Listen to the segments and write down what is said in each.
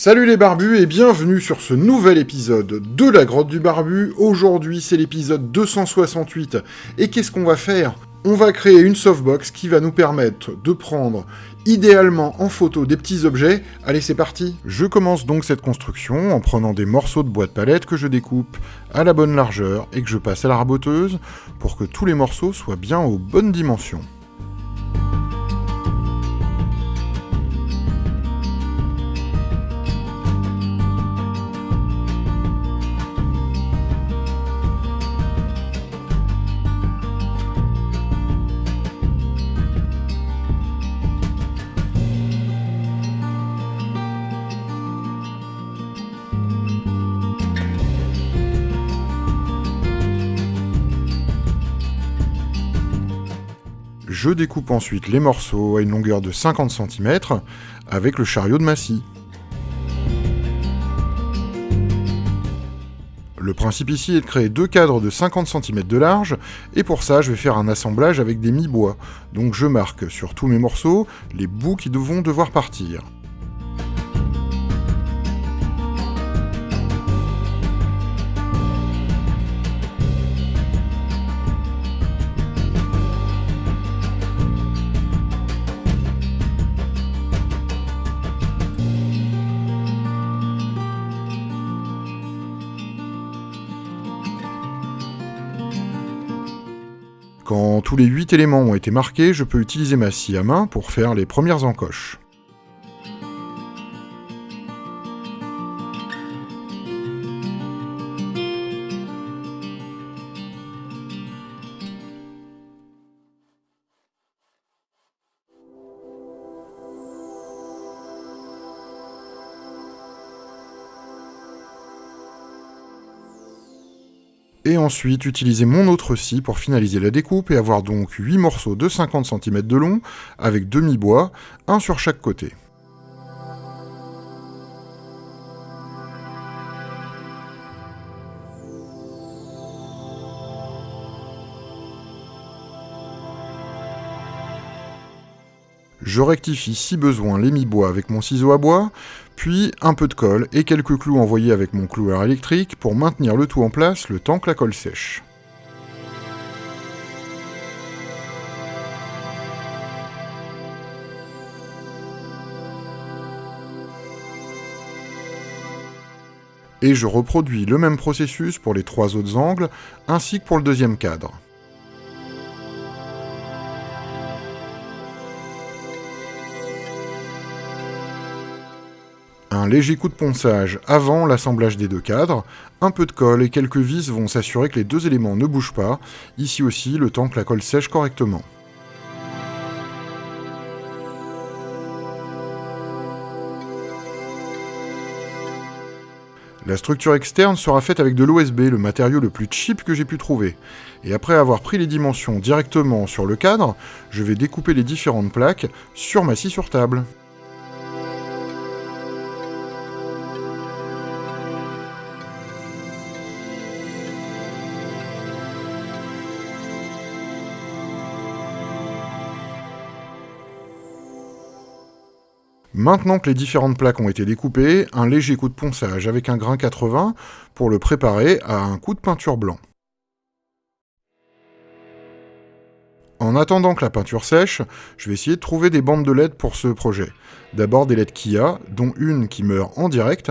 Salut les barbus et bienvenue sur ce nouvel épisode de la grotte du barbu. Aujourd'hui c'est l'épisode 268 et qu'est-ce qu'on va faire? On va créer une softbox qui va nous permettre de prendre idéalement en photo des petits objets. Allez c'est parti Je commence donc cette construction en prenant des morceaux de bois de palette que je découpe à la bonne largeur et que je passe à la raboteuse pour que tous les morceaux soient bien aux bonnes dimensions. Je découpe ensuite les morceaux à une longueur de 50 cm avec le chariot de Massy. Le principe ici est de créer deux cadres de 50 cm de large, et pour ça je vais faire un assemblage avec des mi-bois. Donc je marque sur tous mes morceaux les bouts qui vont devoir partir. Quand tous les 8 éléments ont été marqués, je peux utiliser ma scie à main pour faire les premières encoches. Et ensuite utiliser mon autre scie pour finaliser la découpe et avoir donc 8 morceaux de 50 cm de long avec demi-bois, un sur chaque côté. Je rectifie si besoin les mi-bois avec mon ciseau à bois, puis un peu de colle et quelques clous envoyés avec mon cloueur électrique pour maintenir le tout en place le temps que la colle sèche. Et je reproduis le même processus pour les trois autres angles, ainsi que pour le deuxième cadre. Un léger coup de ponçage avant l'assemblage des deux cadres, un peu de colle et quelques vis vont s'assurer que les deux éléments ne bougent pas, ici aussi le temps que la colle sèche correctement. La structure externe sera faite avec de l'OSB, le matériau le plus cheap que j'ai pu trouver. Et après avoir pris les dimensions directement sur le cadre, je vais découper les différentes plaques sur ma scie sur table. Maintenant que les différentes plaques ont été découpées, un léger coup de ponçage avec un grain 80 pour le préparer à un coup de peinture blanc. En attendant que la peinture sèche, je vais essayer de trouver des bandes de LED pour ce projet. D'abord des LED Kia, dont une qui meurt en direct,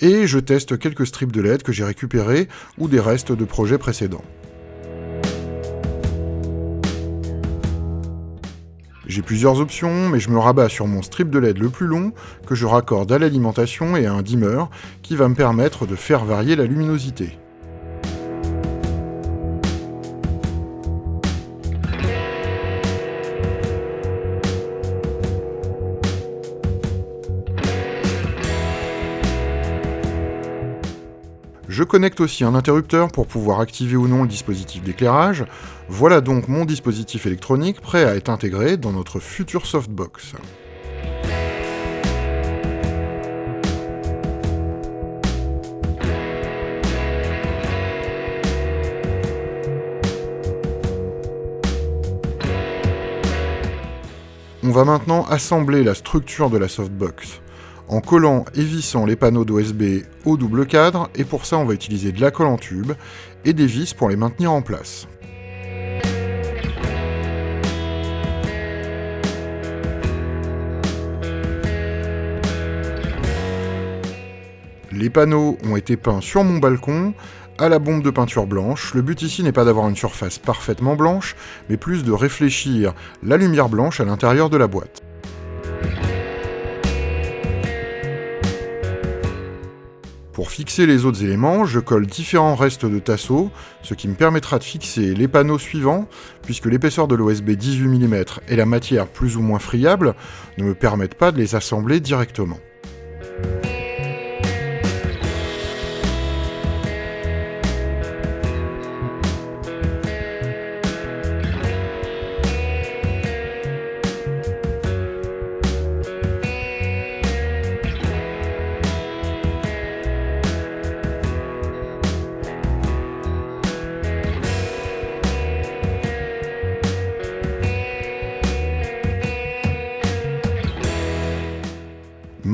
et je teste quelques strips de LED que j'ai récupérés ou des restes de projets précédents. J'ai plusieurs options, mais je me rabats sur mon strip de LED le plus long, que je raccorde à l'alimentation et à un dimmer, qui va me permettre de faire varier la luminosité. Je connecte aussi un interrupteur pour pouvoir activer ou non le dispositif d'éclairage. Voilà donc mon dispositif électronique prêt à être intégré dans notre future softbox. On va maintenant assembler la structure de la softbox. En collant et vissant les panneaux d'OSB au double cadre, et pour ça on va utiliser de la colle en tube et des vis pour les maintenir en place. Les panneaux ont été peints sur mon balcon, à la bombe de peinture blanche. Le but ici n'est pas d'avoir une surface parfaitement blanche, mais plus de réfléchir la lumière blanche à l'intérieur de la boîte. Pour fixer les autres éléments, je colle différents restes de tasseaux, ce qui me permettra de fixer les panneaux suivants, puisque l'épaisseur de l'OSB 18 mm et la matière plus ou moins friable ne me permettent pas de les assembler directement.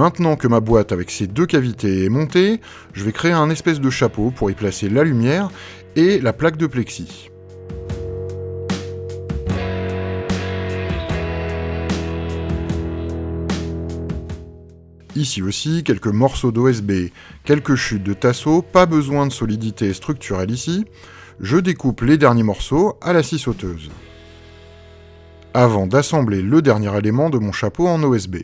Maintenant que ma boîte avec ses deux cavités est montée, je vais créer un espèce de chapeau pour y placer la lumière et la plaque de plexi. Ici aussi, quelques morceaux d'OSB, quelques chutes de tasseau, pas besoin de solidité structurelle ici. Je découpe les derniers morceaux à la scie sauteuse. Avant d'assembler le dernier élément de mon chapeau en OSB.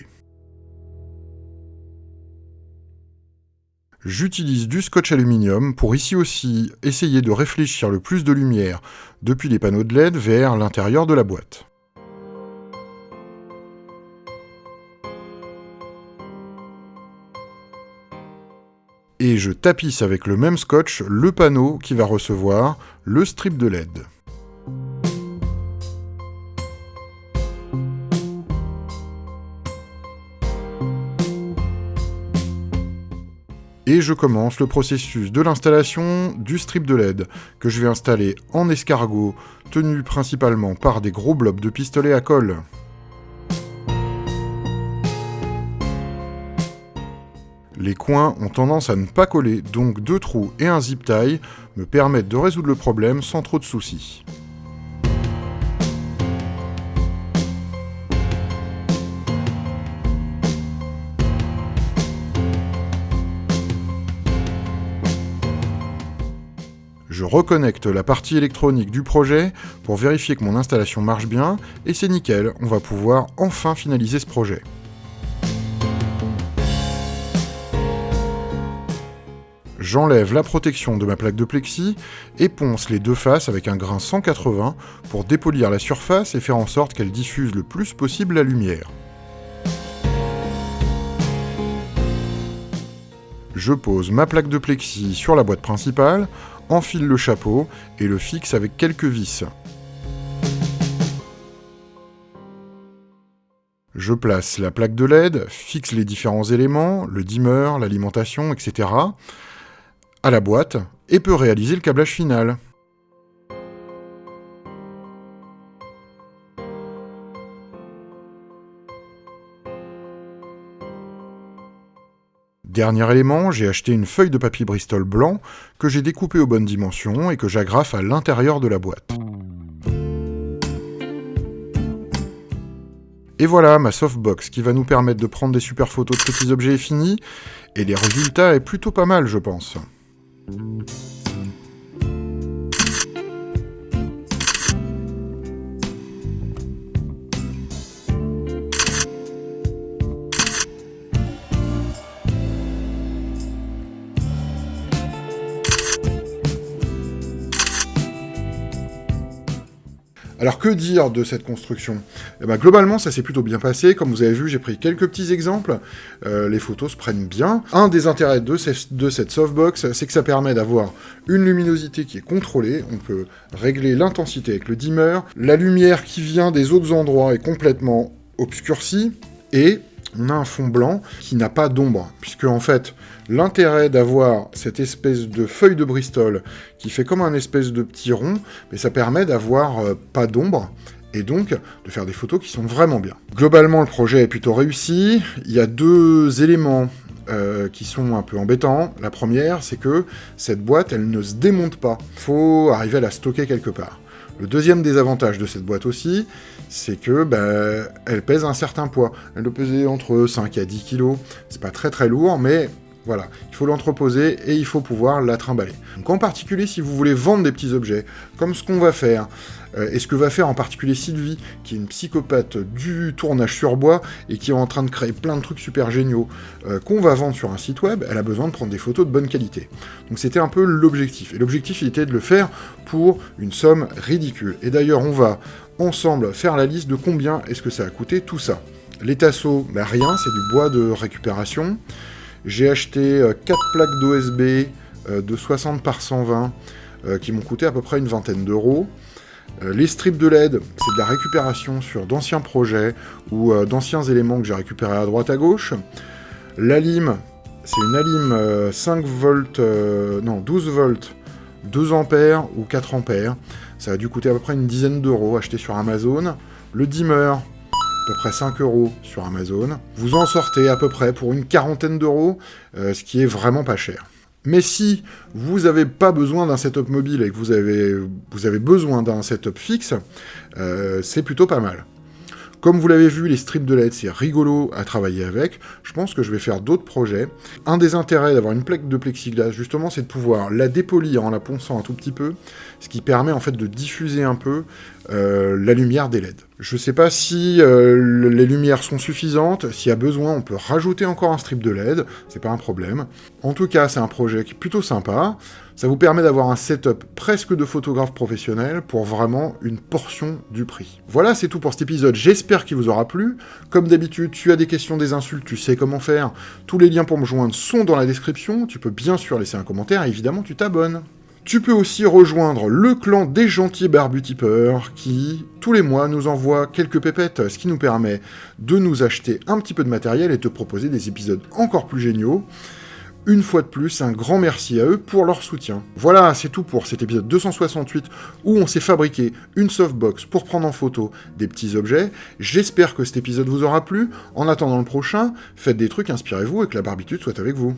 J'utilise du scotch aluminium pour ici aussi essayer de réfléchir le plus de lumière depuis les panneaux de LED vers l'intérieur de la boîte. Et je tapisse avec le même scotch le panneau qui va recevoir le strip de LED. Et je commence le processus de l'installation du strip de LED, que je vais installer en escargot, tenu principalement par des gros blobs de pistolet à colle. Les coins ont tendance à ne pas coller, donc deux trous et un zip tie me permettent de résoudre le problème sans trop de soucis. Je reconnecte la partie électronique du projet pour vérifier que mon installation marche bien, et c'est nickel, on va pouvoir enfin finaliser ce projet. J'enlève la protection de ma plaque de plexi et ponce les deux faces avec un grain 180 pour dépolir la surface et faire en sorte qu'elle diffuse le plus possible la lumière. Je pose ma plaque de plexi sur la boîte principale enfile le chapeau et le fixe avec quelques vis. Je place la plaque de LED, fixe les différents éléments, le dimmer, l'alimentation, etc. à la boîte et peux réaliser le câblage final. Dernier élément, j'ai acheté une feuille de papier Bristol blanc que j'ai découpée aux bonnes dimensions et que j'agrafe à l'intérieur de la boîte. Et voilà ma softbox qui va nous permettre de prendre des super photos de petits objets finis, et les résultats est plutôt pas mal je pense. Alors que dire de cette construction? Eh ben, Globalement, ça s'est plutôt bien passé. Comme vous avez vu, j'ai pris quelques petits exemples. Euh, les photos se prennent bien. Un des intérêts de, de cette softbox, c'est que ça permet d'avoir une luminosité qui est contrôlée. On peut régler l'intensité avec le dimmer. La lumière qui vient des autres endroits est complètement obscurcie. Et on a un fond blanc qui n'a pas d'ombre, puisque en fait, l'intérêt d'avoir cette espèce de feuille de Bristol qui fait comme un espèce de petit rond, mais ça permet d'avoir euh, pas d'ombre, et donc de faire des photos qui sont vraiment bien. Globalement, le projet est plutôt réussi. Il y a deux éléments euh, qui sont un peu embêtants. La première, c'est que cette boîte, elle ne se démonte pas. Il faut arriver à la stocker quelque part. Le deuxième désavantage de cette boîte aussi, c'est que bah, elle pèse un certain poids. Elle doit peser entre 5 à 10 kg. C'est pas très très lourd, mais voilà, il faut l'entreposer et il faut pouvoir la trimballer. Donc en particulier, si vous voulez vendre des petits objets, comme ce qu'on va faire, euh, et ce que va faire en particulier Sylvie, qui est une psychopathe du tournage sur bois, et qui est en train de créer plein de trucs super géniaux, euh, qu'on va vendre sur un site web, elle a besoin de prendre des photos de bonne qualité. Donc c'était un peu l'objectif. Et l'objectif, il était de le faire pour une somme ridicule. Et d'ailleurs, on va ensemble faire la liste de combien est-ce que ça a coûté tout ça. Les tasseaux, ben rien, c'est du bois de récupération. J'ai acheté 4 euh, plaques d'OSB euh, de 60 par 120 euh, qui m'ont coûté à peu près une vingtaine d'euros. Les strips de LED, c'est de la récupération sur d'anciens projets ou d'anciens éléments que j'ai récupérés à droite à gauche. La lime, c'est une alime 5 volts, non 12 volts, 2 ampères ou 4 ampères. Ça a dû coûter à peu près une dizaine d'euros acheté sur Amazon. Le dimmer, peu près 5 euros sur Amazon. Vous en sortez à peu près pour une quarantaine d'euros, euh, ce qui est vraiment pas cher. Mais si vous n'avez pas besoin d'un setup mobile et que vous avez, vous avez besoin d'un setup fixe, euh, c'est plutôt pas mal. Comme vous l'avez vu, les strips de LED, c'est rigolo à travailler avec. Je pense que je vais faire d'autres projets. Un des intérêts d'avoir une plaque de plexiglas, justement, c'est de pouvoir la dépolir en la ponçant un tout petit peu, ce qui permet en fait de diffuser un peu euh, la lumière des LED. Je ne sais pas si euh, les lumières sont suffisantes, s'il y a besoin, on peut rajouter encore un strip de LED, c'est pas un problème. En tout cas, c'est un projet qui est plutôt sympa. Ça vous permet d'avoir un setup presque de photographe professionnel pour vraiment une portion du prix. Voilà, c'est tout pour cet épisode. J'espère qu'il vous aura plu. Comme d'habitude, tu as des questions, des insultes, tu sais comment faire. Tous les liens pour me joindre sont dans la description. Tu peux bien sûr laisser un commentaire et évidemment, tu t'abonnes. Tu peux aussi rejoindre le clan des gentils barbutipeurs qui, tous les mois, nous envoie quelques pépettes, ce qui nous permet de nous acheter un petit peu de matériel et te proposer des épisodes encore plus géniaux. Une fois de plus, un grand merci à eux pour leur soutien. Voilà, c'est tout pour cet épisode 268 où on s'est fabriqué une softbox pour prendre en photo des petits objets. J'espère que cet épisode vous aura plu. En attendant le prochain, faites des trucs, inspirez-vous et que la barbitude soit avec vous.